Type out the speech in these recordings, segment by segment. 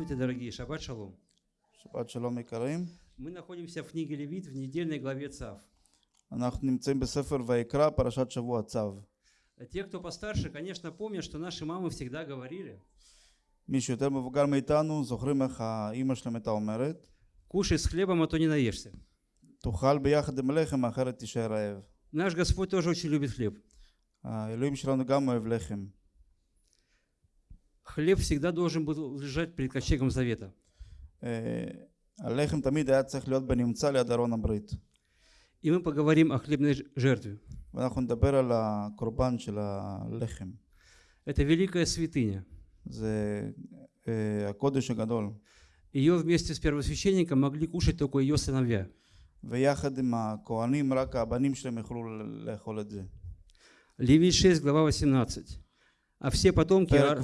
Здравствуйте, дорогие. Шаббат шалом. Шаббат шалом и карим. Мы находимся в книге Левит в недельной главе Цав. Э, те, кто постарше, конечно, помнят, что наши мамы всегда говорили. Кушай с хлебом, а то не наешься. Наш Господь тоже очень любит хлеб. Хлеб всегда должен был лежать перед ковчегом завета. אה, הלחם תמיד היה צריך להיות בנמצא ליד ארון הברית. И мы поговорим о хлебной ж- жертве. ואנחנו נדבר על הקורבן של הלחם. Это великая святыня. זה אה, הקודש הגדול. Ее вместе с первосвященником могли кушать только ее сыновья. ויחד עם הכהנים, רק הבנים שלהם יכלו לאכול את זה. Левит 6, глава 18. А все потомки, Ар...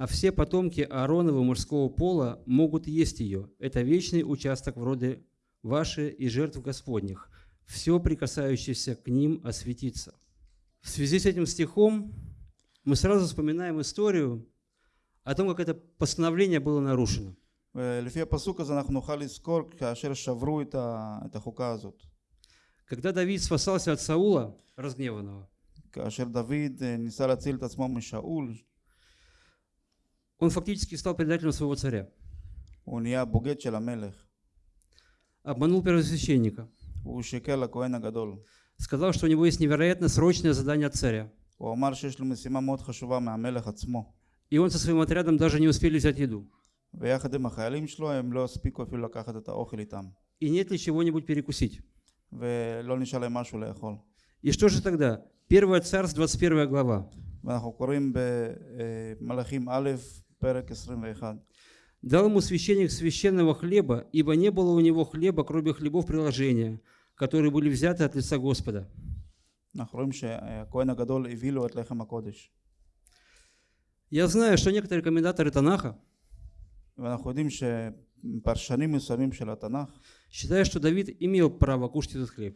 а все потомки Ааронова мужского пола могут есть ее. Это вечный участок вроде роде ваши и жертв Господних. Все, прикасающееся к ним, осветится. В связи с этим стихом мы сразу вспоминаем историю о том, как это постановление было нарушено. Когда Давид спасался от Саула, разгневанного, כאשר דוד אה, ניסה להציל את עצמו משאול, он фактически стал предателем своего царя. הוא נהיה בוגד של המלך. Обманул первосвященника. הוא שיקר לכהן הגדול. Сказал, что у него есть невероятно срочное задание от царя. הוא אמר שיש לו משימה מאוד חשובה מהמלך עצמו. И он со своим отрядом даже не успели взять еду. ויחד עם החיילים שלו הם לא הספיקו אפילו לקחת את האוכל איתם. И нет ли чего-нибудь перекусить. ולא נשאר להם משהו לאכול. И что же тогда? Первое царство, 21 глава. ואנחנו קוראים במלאכים א', פרק 21. Дал ему священник священного хлеба, ибо не было у него хлеба, кроме хлебов приложения, которые были взяты от лица Господа. אנחנו רואים שהכהן הגדול הביא לו את לחם הקודש. Я знаю, что некоторые комментаторы Танаха ואנחנו יודעים שפרשנים מסוימים של התנ"ך, считают, что Давид имел право кушать этот хлеб.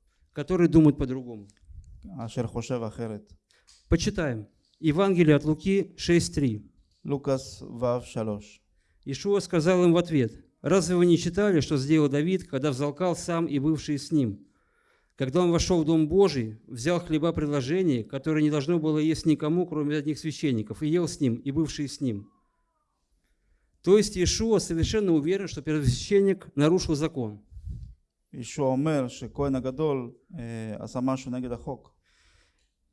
которые думают по-другому. Почитаем. Евангелие от Луки 6.3. Лукас Ишуа сказал им в ответ, «Разве вы не читали, что сделал Давид, когда взалкал сам и бывшие с ним? Когда он вошел в Дом Божий, взял хлеба предложения, которое не должно было есть никому, кроме одних священников, и ел с ним, и бывшие с ним». То есть Иешуа совершенно уверен, что первосвященник нарушил закон – ישוע אומר שכהן הגדול אה, עשה משהו נגד החוק,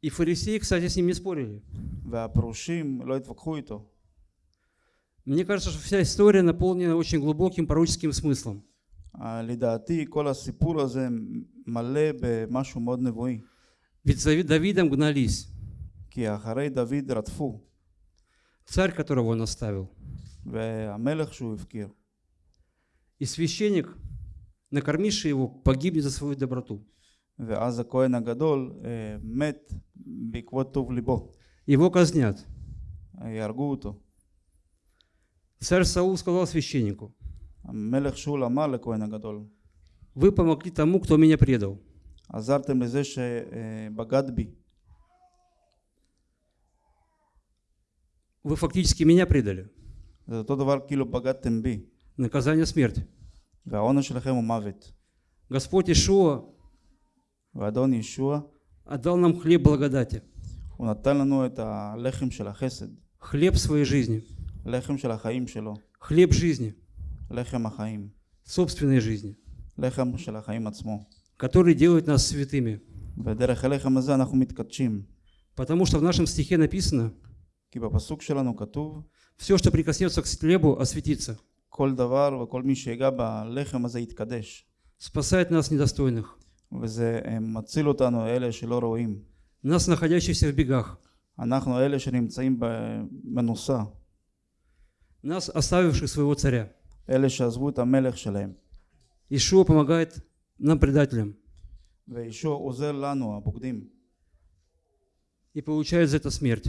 И фарисеи, кстати, с ним не спорили. והפרושים לא התווכחו איתו. Мне кажется, что вся история наполнена очень глубоким пророческим смыслом. אה, לדעתי כל הסיפור הזה מלא במשהו מאוד נבואי, Ведь за Давидом гнались. כי אחרי דוד רדפו, Царь, которого он оставил. והמלך שהוא הפקיר, И священник, накормивший его, погибнет за свою доброту. ואז הכהן הגדול אה, מת בעקבות טוב ליבו, Его казнят. אה, יהרגו אותו. Царь Саул сказал священнику, המלך שאול אמר לכהן הגדול, вы помогли тому, кто меня предал. עזרתם לזה שבגד בי, Вы фактически меня предали. זה אותו דבר כאילו בגדתם בי, Наказание смерти. והעונש שלכם הוא מוות. Господь Ишуа ואדון ישוע, отдал нам хлеб благодати, הוא נתן לנו את הלחם של החסד, хлеб своей жизни, לחם של החיים שלו, хлеб жизни, לחם החיים, собственной жизни, לחם של החיים עצמו. который делает нас святыми. ודרך הלחם הזה אנחנו מתקדשים, Потому что в нашем стихе написано, כי בפסוק שלנו כתוב, все, что прикоснется к хлебу, осветится, כל דבר וכל מי שיגע בלחם הזה יתקדש. спасает нас недостойных, וזה אה, מציל אותנו, אלה שלא רואים. нас, находящихся в бегах. אנחנו אלה שנמצאים ב- בנוסה, нас оставивших своего царя. אלה שעזבו את המלך שלהם. Ишуа помогает нам, предателям, וישוע עוזר לנו, הבוגדים, и получает за это смерть.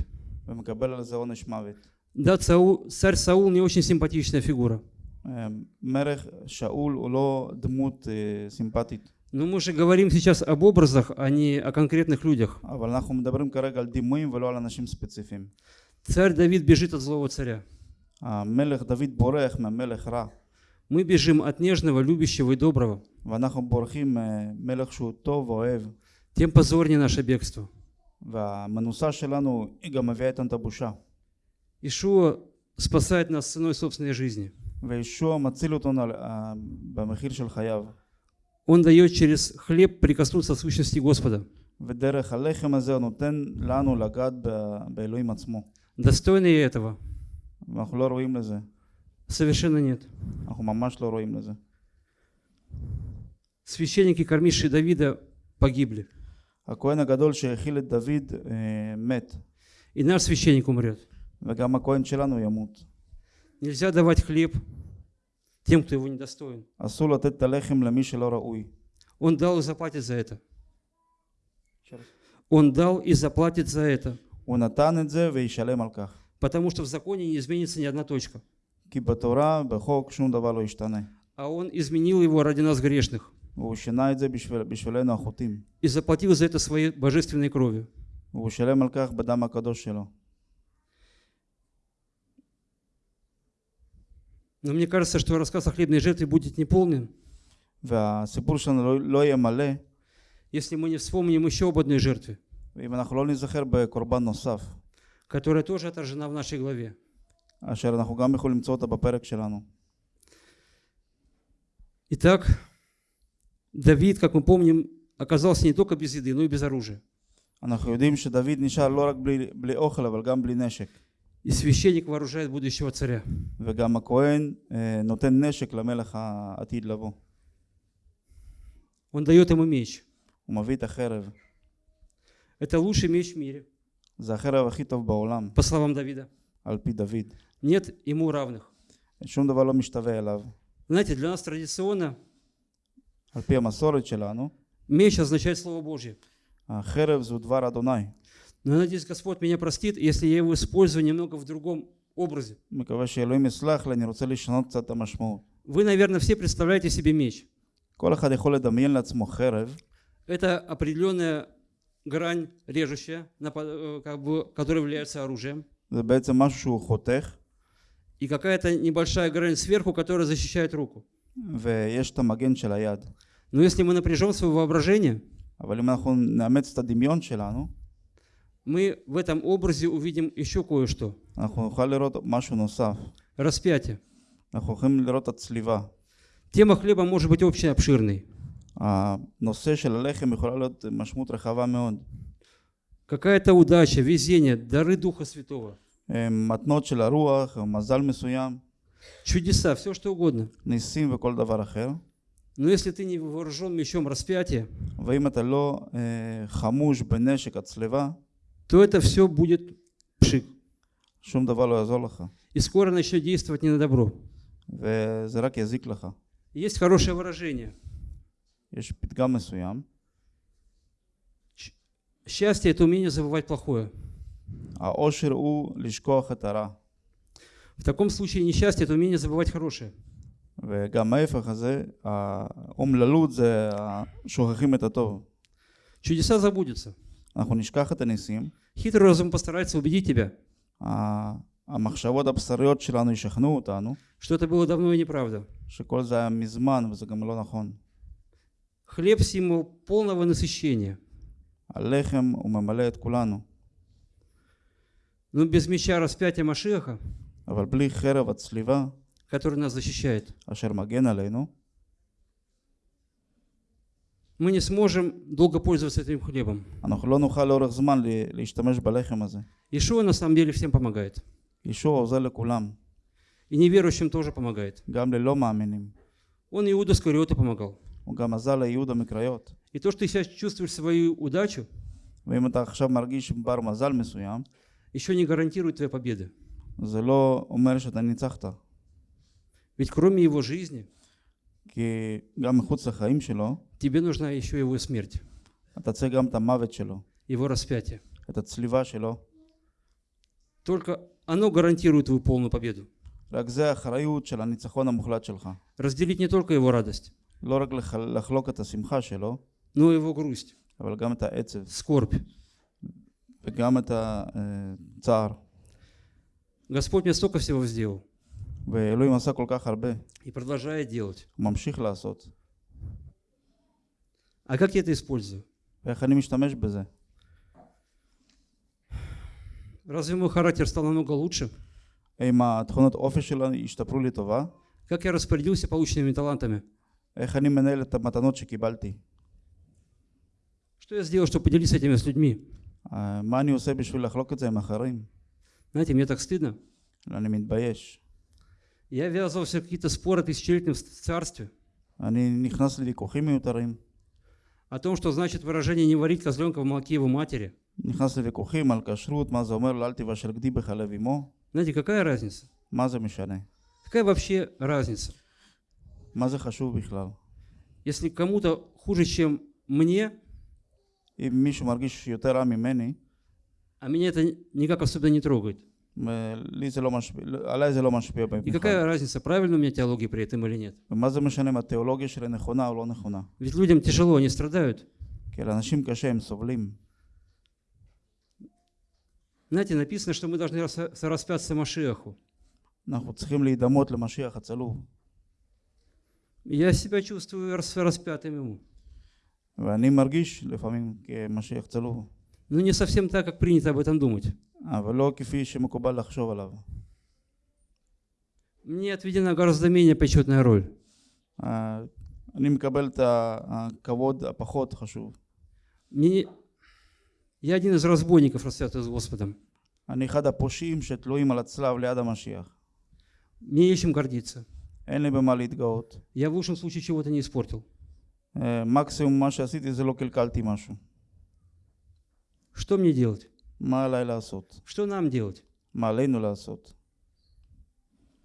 ומקבל על זה עונש מוות. Да, Саул- царь Саул не очень симпатичная фигура. אה, מלך שאול הוא לא דמות אה, סימפטית, Но мы же говорим сейчас об образах, а не о конкретных людях. אבל אנחנו מדברים כרגע על דימויים ולא על אנשים ספציפיים. Царь Давид бежит от злого царя. המלך דוד בורח מהמלך רע, Мы бежим от нежного, любящего и доброго. ואנחנו בורחים ממלך שהוא טוב ואוהב, Тем позорнее наше бегство. והמנוסה שלנו היא גם מביאה איתנו את הבושה. Ишуа спасает нас ценой собственной жизни. וישוע מציל אותנו על- אה, במחיר של חייו. Он дает через хлеб прикоснуться к сущности Господа. ודרך הלחם הזה הוא נותן לנו לגעת ב- באלוהים עצמו. Достойны ли этого? ואנחנו לא רואים לזה, Совершенно нет. אנחנו ממש לא רואים לזה. Священники, кормившие Давида, погибли. הכהן הגדול שהאכיל את דוד אה, מת, И наш священник умрет. וגם הכהן שלנו ימות. Нельзя давать хлеб тем, кто его не достоин. Он дал и заплатит за это. Он дал и заплатит за это. Потому что в законе не изменится ни одна точка. А он изменил его ради нас грешных. И заплатил за это своей божественной кровью. Но мне кажется, что рассказ о хлебной жертве будет неполным, והסיפור שלנו לא, לא יהיה מלא, если мы не вспомним еще об одной жертве, ואם אנחנו לא נזכר בקורבן נוסף, которая тоже отражена в нашей главе. אשר אנחנו גם יכולים למצוא אותה בפרק שלנו. Итак, Давид, как мы помним, оказался не только без еды, но и без оружия. אנחנו יודעים שדוד נשאר לא רק בלי, בלי אוכל, אבל גם בלי נשק. И священник вооружает будущего царя. וגם הכהן אה, נותן נשק למלך העתיד לבוא. Он дает ему меч. הוא מביא את החרב. Это лучший меч в мире, זה החרב הכי טוב בעולם, по словам Давида. על פי דוד. Нет ему равных. שום דבר לא משתווה אליו. Знаете, для нас традиционно על פי המסורת שלנו, меч означает Слово Божье. החרב זו דבר אדוני. Но я надеюсь, Господь меня простит, если я его использую немного в другом образе. Вы, наверное, все представляете себе меч. Это определенная грань режущая, э, как бы, которая является оружием. И какая-то небольшая грань сверху, которая защищает руку. Но если мы напряжем свое воображение, мы в этом образе увидим еще кое-что. Распятие. Тема хлеба может быть очень обширной. Какая-то удача, везение, дары Духа Святого. Чудеса, все что угодно. Но если ты не вооружен мечом распятия, ואם אתה לא אה, חמוש בנשק הצלבה, то это все будет пшик. שום דבר לא יעזור לך. И скоро начнет действовать не на добро. וזה רק יזיק לך. Есть хорошее выражение. יש פתגם מסוים, Счастье – это умение забывать плохое. העושר הוא לשכוח את הרע. В таком случае несчастье – это умение забывать хорошее. וגם ההפך הזה, האומללות זה ה- שוכחים את הטוב. Чудеса забудутся. אנחנו נשכח את הניסים, Хитрый разум постарается убедить тебя, ה- המחשבות הבשריות שלנו ישכנעו אותנו, что это было давно и неправда. שכל זה היה מזמן וזה גם לא נכון. Хлеб – символ полного насыщения. הלחם הוא ממלא את כולנו, Но без меча распятия Машиаха, אבל בלי חרב הצליבה который нас защищает, אשר מגן עלינו, мы не сможем долго пользоваться этим хлебом. Ишуа на самом деле всем помогает. И неверующим тоже помогает. Он Иуда Скариота помогал. И то, что ты сейчас чувствуешь свою удачу, еще не гарантирует твоей победы. Ведь кроме его жизни, כי גם מחוץ לחיים שלו, тебе нужна еще его смерть, אתה צריך גם את המוות שלו, его распятие. את הצליבה שלו. Только оно гарантирует твою полную победу. רק זה האחריות של הניצחון המוחלט שלך. Разделить не только его радость, לא רק לח- לחלוק את השמחה שלו, но и его грусть, אבל גם את העצב скорбь. וגם את הצער. Господь мне столько всего сделал ואלוהים עשה כל כך הרבה, и продолжает делать. הוא ממשיך לעשות. А как я это использую? Разве мой характер стал намного лучше? Как я распорядился полученными талантами? Что я сделал, чтобы поделиться этими с людьми? Знаете, мне так стыдно. Я ввязывался в какие-то споры тысячелетним в царстве о том, что значит выражение «не варить козленка в молоке его матери». Знаете, какая разница? Какая вообще разница? Если кому-то хуже, чем мне, а меня это никак особенно не трогает. לי זה לא משפיע, עליי И какая разница, правильно у меня теология при этом или нет? מה זה משנה אם התיאולוגיה שלי נכונה או לא נכונה? Ведь людям тяжело, они страдают. כי לאנשים קשה, הם Знаете, написано, что мы должны распяться Машиаху. אנחנו צריכים להידמות למשיח Я себя чувствую распятым ему. ואני מרגיש לפעמים כמשיח צלוב Но не совсем так, как принято об этом думать. אבל לא כפי שמקובל לחשוב עליו. Мне отведена гораздо менее почетная роль. אה, אני מקבל את ה- הכבוד הפחות חשוב. Мне не- Я один из разбойников, распятых с Господом. אני אחד הפושעים שתלויים על הצלב ליד המשיח. Мне нечем гордиться. אין לי במה להתגאות. Я в лучшем случае чего-то не испортил. אה, מקסימום מה שעשיתי זה לא קלקלתי משהו. Что мне делать? Что нам делать?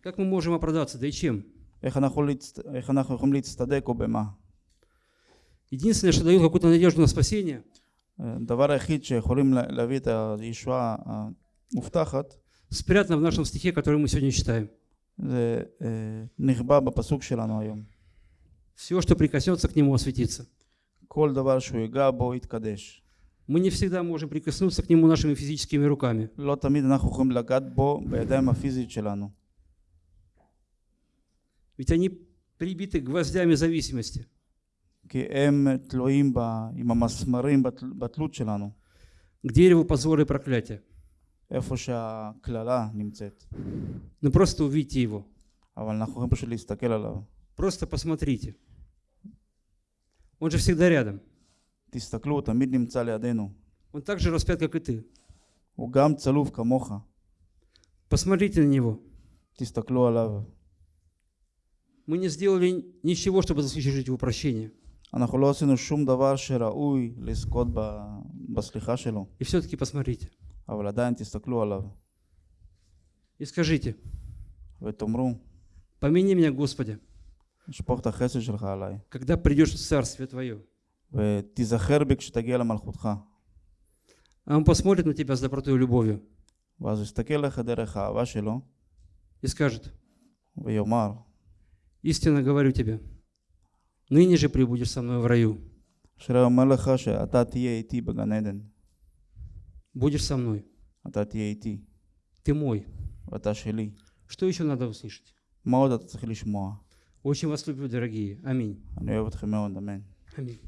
Как мы можем оправдаться, да и чем? Единственное, что дает какую-то надежду на спасение, спрятано в нашем стихе, который мы сегодня читаем. Все, что прикоснется к нему, осветится כל דבר שהוא ייגע בו יתקדש. Мы не всегда можем прикоснуться к нему нашими физическими руками. לא תמיד אנחנו יכולים לגעת בו בידיים הפיזית שלנו. Ведь они прибиты гвоздями зависимости. כי הם תלויים ב, עם המסמרים בתל, בתלות שלנו, К дереву позора и проклятия. איפה שהקללה נמצאת. Но просто увидьте его. אבל אנחנו יכולים פשוט להסתכל עליו. Просто посмотрите. Он же всегда рядом. תסתכלו, הוא תמיד נמצא לידינו. Он так же распят, как и ты. הוא גם צלוב כמוך. Посмотрите на него. תסתכלו עליו. Мы не сделали ничего, чтобы заслужить его прощение. אנחנו לא עשינו שום דבר שראוי לזכות ב, בסליחה שלו, И все-таки посмотрите. אבל עדיין תסתכלו עליו И скажите, ותאמרו, помяни меня, Господи, שפוך את החסד שלך עליי, когда придешь в Царствие Твое. А он посмотрит на тебя с добротой и любовью. И скажет, истинно говорю тебе, ныне же прибудешь со мной в раю. Шреамэлехаше ата ти яити баганеден. Будешь со мной. Ата ти яити. Ты мой. Ата шели. Что еще надо услышать? Очень вас люблю, дорогие. Аминь. 아멘.